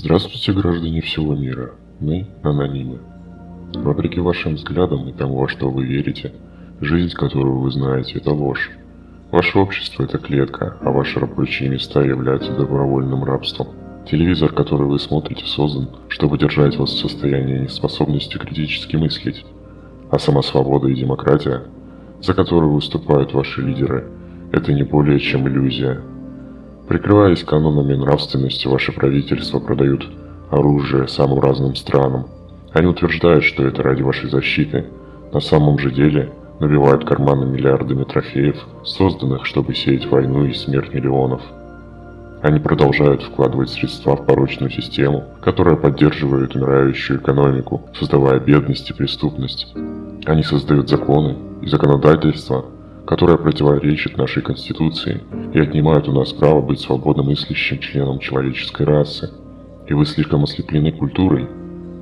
Здравствуйте, граждане всего мира. Мы – анонимы. Вопреки вашим взглядам и тому, во что вы верите, жизнь, которую вы знаете, это ложь. Ваше общество – это клетка, а ваши рабочие места являются добровольным рабством. Телевизор, который вы смотрите, создан, чтобы держать вас в состоянии неспособности критически мыслить. А сама свобода и демократия, за которую выступают ваши лидеры, это не более чем иллюзия. Прикрываясь канонами нравственности, ваши правительства продают оружие самым разным странам. Они утверждают, что это ради вашей защиты. На самом же деле набивают карманы миллиардами трофеев, созданных, чтобы сеять войну и смерть миллионов. Они продолжают вкладывать средства в порочную систему, которая поддерживает умирающую экономику, создавая бедность и преступность. Они создают законы и законодательство, которое противоречит нашей Конституции и отнимают у нас право быть свободно мыслящим членом человеческой расы. И вы слишком ослеплены культурой,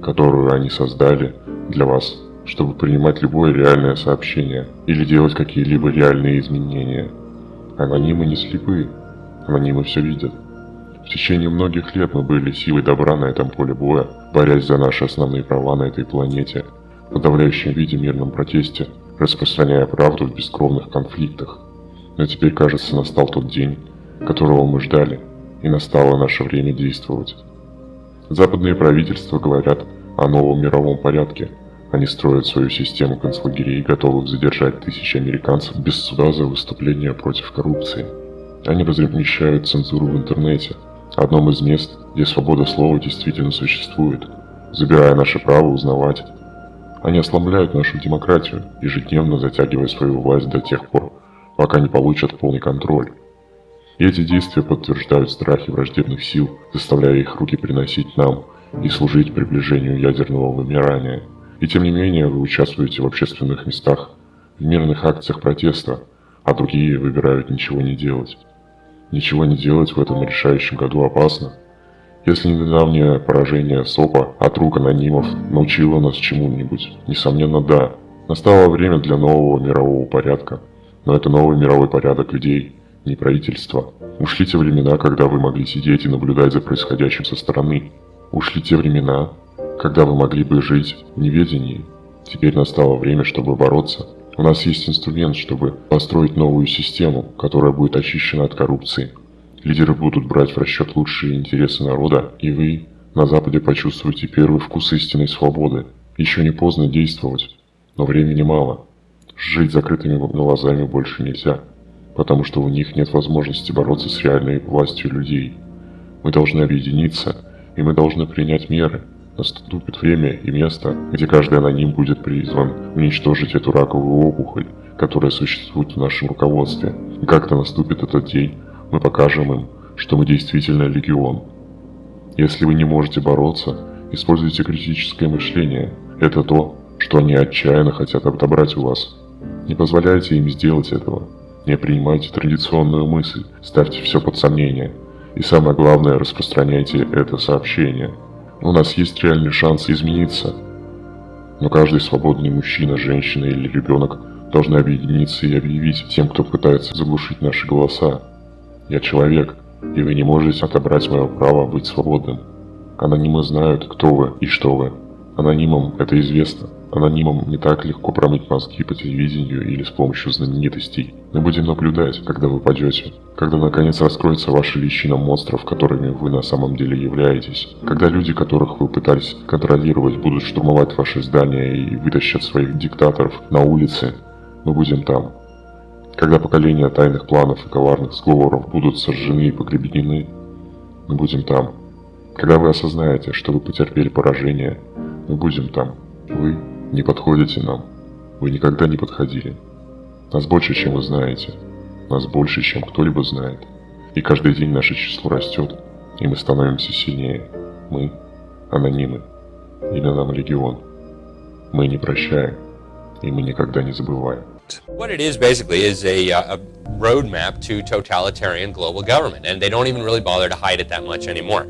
которую они создали для вас, чтобы принимать любое реальное сообщение или делать какие-либо реальные изменения. Анонимы не слепы, Анонимы все видят. В течение многих лет мы были силой добра на этом поле боя, борясь за наши основные права на этой планете, в подавляющем виде мирном протесте, распространяя правду в бескровных конфликтах. Но теперь, кажется, настал тот день, которого мы ждали, и настало наше время действовать. Западные правительства говорят о новом мировом порядке. Они строят свою систему концлагерей, готовых задержать тысячи американцев без суда за выступление против коррупции. Они размещают цензуру в интернете, одном из мест, где свобода слова действительно существует, забирая наше право узнавать. Они ослабляют нашу демократию, ежедневно затягивая свою власть до тех пор, пока не получат полный контроль. И эти действия подтверждают страхи враждебных сил, заставляя их руки приносить нам и служить приближению ядерного вымирания. И тем не менее вы участвуете в общественных местах, в мирных акциях протеста, а другие выбирают ничего не делать. Ничего не делать в этом решающем году опасно. Если недавнее поражение СОПа от рук анонимов научило нас чему-нибудь, несомненно да. Настало время для нового мирового порядка. Но это новый мировой порядок людей, не правительства. Ушли те времена, когда вы могли сидеть и наблюдать за происходящим со стороны. Ушли те времена, когда вы могли бы жить в неведении. Теперь настало время, чтобы бороться у нас есть инструмент, чтобы построить новую систему, которая будет очищена от коррупции. Лидеры будут брать в расчет лучшие интересы народа, и вы на Западе почувствуете первый вкус истинной свободы. Еще не поздно действовать, но времени мало. Жить закрытыми глазами больше нельзя, потому что у них нет возможности бороться с реальной властью людей. Мы должны объединиться, и мы должны принять меры – Наступит время и место, где каждый аноним будет призван уничтожить эту раковую опухоль, которая существует в нашем руководстве. И как-то наступит этот день, мы покажем им, что мы действительно легион. Если вы не можете бороться, используйте критическое мышление. Это то, что они отчаянно хотят отобрать у вас. Не позволяйте им сделать этого. Не принимайте традиционную мысль, ставьте все под сомнение. И самое главное, распространяйте это сообщение – у нас есть реальный шанс измениться. Но каждый свободный мужчина, женщина или ребенок должны объединиться и объявить тем, кто пытается заглушить наши голоса. Я человек, и вы не можете отобрать мое право быть свободным. Анонимы знают, кто вы и что вы. Анонимам это известно. Анонимам не так легко промыть мозги по телевидению или с помощью знаменитостей. Мы будем наблюдать, когда вы падете. Когда наконец раскроется ваша личина монстров, которыми вы на самом деле являетесь. Когда люди, которых вы пытались контролировать, будут штурмовать ваши здания и вытащат своих диктаторов на улице, мы будем там. Когда поколения тайных планов и коварных сговоров будут сожжены и погребены, мы будем там. Когда вы осознаете, что вы потерпели поражение, мы будем там. Вы не подходите нам. Вы никогда не подходили. Нас больше, чем вы знаете. Нас больше, чем кто-либо знает. И каждый день наше число растет, и мы становимся сильнее. Мы – анонимы. Имя нам Легион. Мы не прощаем, и мы никогда не забываем. What it is basically is a, uh, a roadmap to totalitarian global government, and they don't even really bother to hide it that much anymore.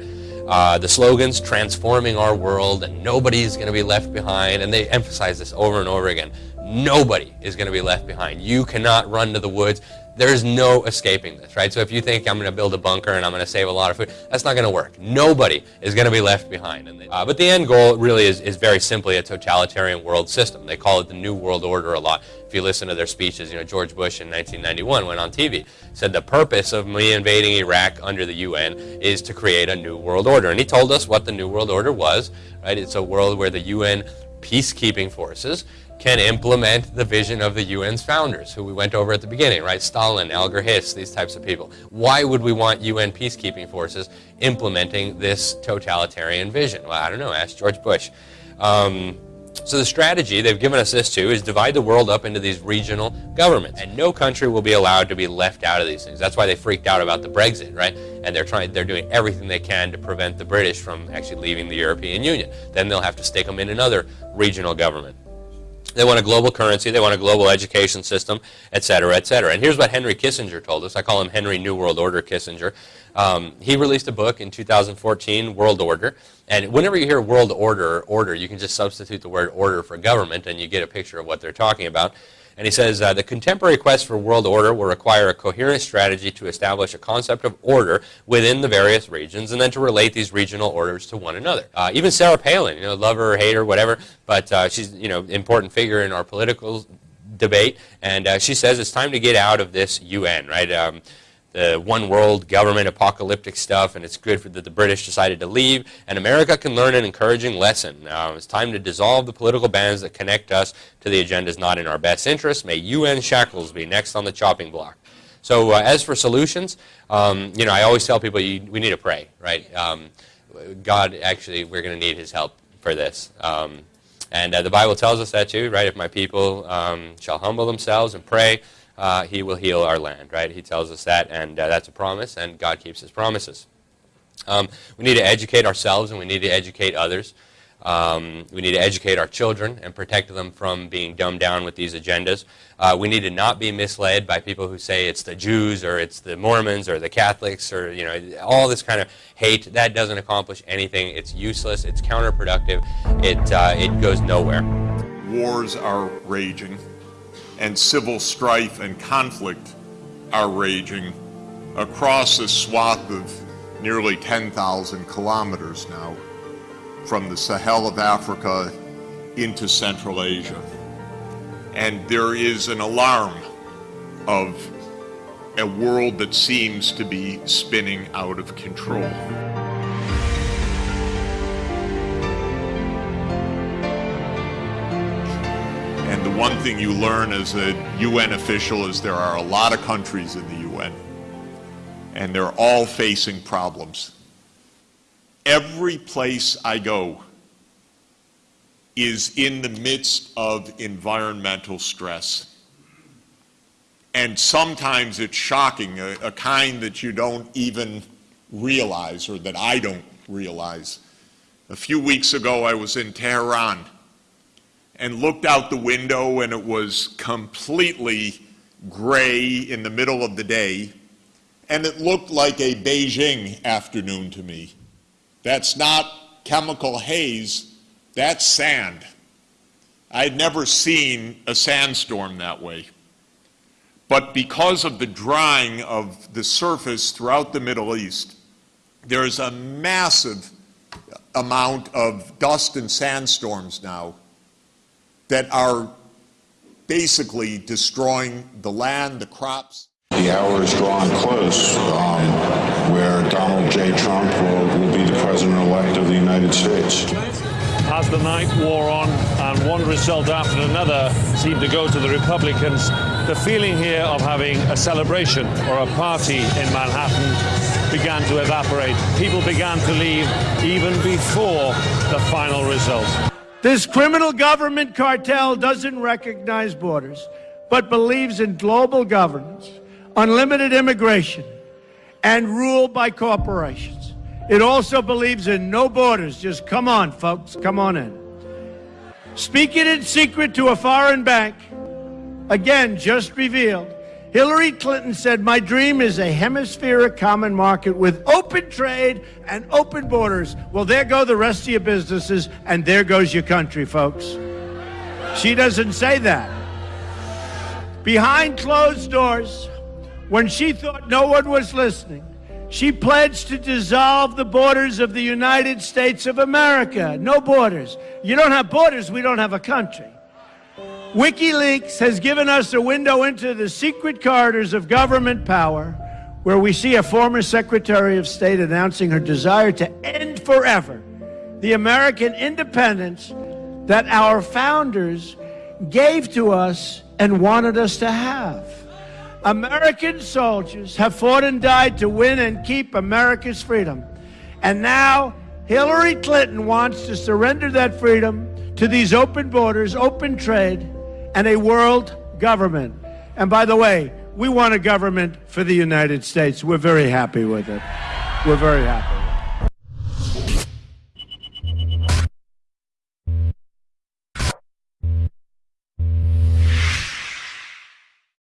Uh, the slogans, transforming our world, and nobody is going to be left behind, and they emphasize this over and over again. Nobody is going to be left behind. You cannot run to the woods. There's no escaping this, right? So if you think I'm going to build a bunker and I'm going to save a lot of food, that's not going to work. Nobody is going to be left behind. And uh, but the end goal really is, is very simply a totalitarian world system. They call it the New World Order a lot. If you listen to their speeches, you know, George Bush in 1991 went on TV, said the purpose of me invading Iraq under the UN is to create a new world order. And he told us what the New World Order was, right? It's a world where the UN peacekeeping forces can implement the vision of the UN's founders, who we went over at the beginning, right? Stalin, Alger Hiss, these types of people. Why would we want UN peacekeeping forces implementing this totalitarian vision? Well, I don't know. Ask George Bush. Um, so the strategy they've given us this to is divide the world up into these regional governments. And no country will be allowed to be left out of these things. That's why they freaked out about the Brexit, right? And they're trying, they're doing everything they can to prevent the British from actually leaving the European Union. Then they'll have to stick them in another regional government. They want a global currency. They want a global education system, et cetera, et cetera. And here's what Henry Kissinger told us. I call him Henry New World Order Kissinger. Um, he released a book in 2014, World Order. And whenever you hear world order, order, you can just substitute the word order for government and you get a picture of what they're talking about. And he says, uh, the contemporary quest for world order will require a coherent strategy to establish a concept of order within the various regions and then to relate these regional orders to one another. Uh, even Sarah Palin, you know, love her or hate her, whatever, but uh, she's, you know, important figure in our political debate. And uh, she says it's time to get out of this UN, right? Um, the one world government apocalyptic stuff, and it's good that the British decided to leave. And America can learn an encouraging lesson. Uh, it's time to dissolve the political bands that connect us to the agendas not in our best interest. May UN shackles be next on the chopping block. So uh, as for solutions, um, you know, I always tell people you, we need to pray, right? Um, God, actually, we're going to need his help for this. Um, and uh, the Bible tells us that too, right? If my people um, shall humble themselves and pray, uh, he will heal our land, right? He tells us that, and uh, that's a promise, and God keeps his promises. Um, we need to educate ourselves, and we need to educate others. Um, we need to educate our children and protect them from being dumbed down with these agendas. Uh, we need to not be misled by people who say it's the Jews or it's the Mormons or the Catholics or you know all this kind of hate. That doesn't accomplish anything. It's useless. It's counterproductive. It uh, it goes nowhere. Wars are raging and civil strife and conflict are raging across a swath of nearly 10,000 kilometers now from the Sahel of Africa into Central Asia. And there is an alarm of a world that seems to be spinning out of control. One thing you learn as a UN official is there are a lot of countries in the UN, and they're all facing problems. Every place I go is in the midst of environmental stress. And sometimes it's shocking, a, a kind that you don't even realize or that I don't realize. A few weeks ago, I was in Tehran and looked out the window and it was completely gray in the middle of the day and it looked like a Beijing afternoon to me. That's not chemical haze, that's sand. I'd never seen a sandstorm that way. But because of the drying of the surface throughout the Middle East, there's a massive amount of dust and sandstorms now that are basically destroying the land, the crops. The hour is drawing close um, where Donald J. Trump will, will be the president-elect of the United States. As the night wore on and one result after another seemed to go to the Republicans, the feeling here of having a celebration or a party in Manhattan began to evaporate. People began to leave even before the final result. This criminal government cartel doesn't recognize borders, but believes in global governance, unlimited immigration, and rule by corporations. It also believes in no borders. Just come on, folks, come on in. Speaking in secret to a foreign bank, again, just revealed, Hillary Clinton said, My dream is a hemispheric common market with open trade and open borders. Well, there go the rest of your businesses, and there goes your country, folks. She doesn't say that. Behind closed doors, when she thought no one was listening, she pledged to dissolve the borders of the United States of America. No borders. You don't have borders, we don't have a country. WikiLeaks has given us a window into the secret corridors of government power where we see a former Secretary of State announcing her desire to end forever the American independence that our founders gave to us and wanted us to have. American soldiers have fought and died to win and keep America's freedom. And now Hillary Clinton wants to surrender that freedom to these open borders, open trade, and a world government. And by the way, we want a government for the United States. We're very happy with it. We're very happy.